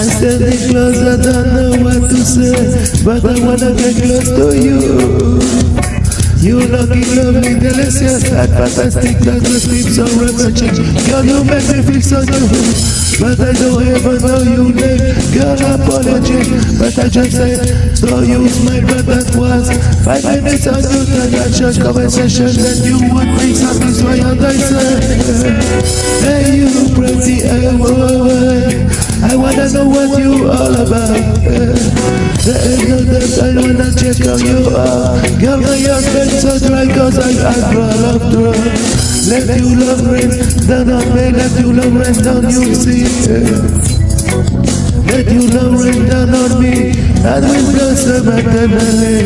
breaking I standing close, I don't know what to say, but I wanna get close to you. You looking lovely, delicious, and fantastic, that the sleep so refreshing. Girl, you make me feel so good but I don't ever know your name. Girl, apology, but I just said, so use my breath that was five minutes on your connection conversation that you would be satisfied, and I said, hey, you pretty, hey. I know what you all about. The end of the I wanna check how you are. Girl, my heart been so dry cause I, I draw love draw. Let you love rain down on me, let you love rain down, you see. Let you love rain down on me, and we blossom eternally.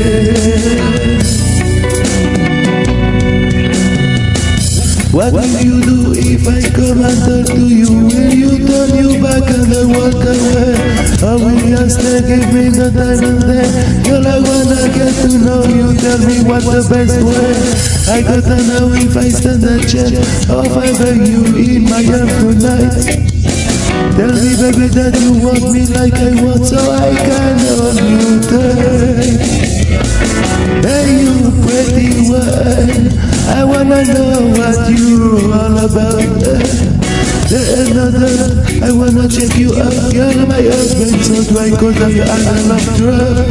What will you do if I come and talk to you? Will you turn you back and? Stay, give me the time and day? Girl, I wanna get to know you, tell me what's the best way. I gotta know if I stand a chance Or if I beg you in my arms tonight. Tell me baby that you want me like I want so I can hold you tight. Hey you pretty one. I wanna know what you're all about. Another, I wanna check you out. Girl, my husband so dry cause I, I love drug.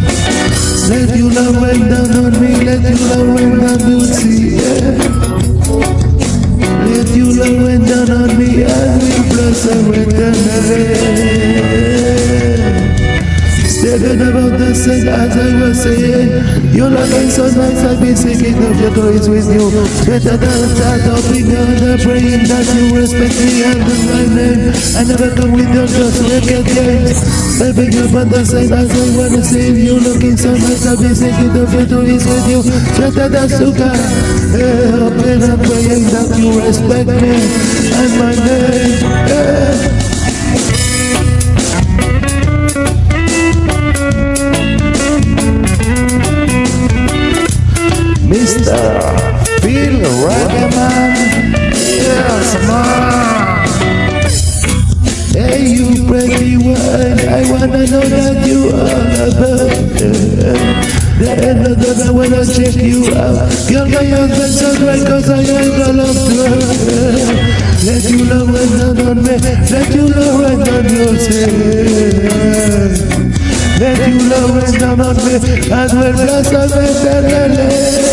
Let you love rain down on me, let you love rain down, see, yeah. Let you love rain down on me, and we blossom eternally. About the sun as I was saying You're looking so nice I've been thinking of your toys with you. Better than that on the praying that you respect me and my name. I never come with your just wicked games Stepping up on the side as I wanna see you. Looking so nice I've been thinking of your toys with you. Better than sugar hey, Hoping and praying that you respect me and my name. Hey. Mr. Phil Ragaman. Yes, man. Hey, you pretty one, I wanna know that you are about. The end of the I wanna check you out. Girl, my husband so right cause I ain't got love to Let you love when down on me, let you love when down yourself. Let you love rain down on me and will blossom eternally.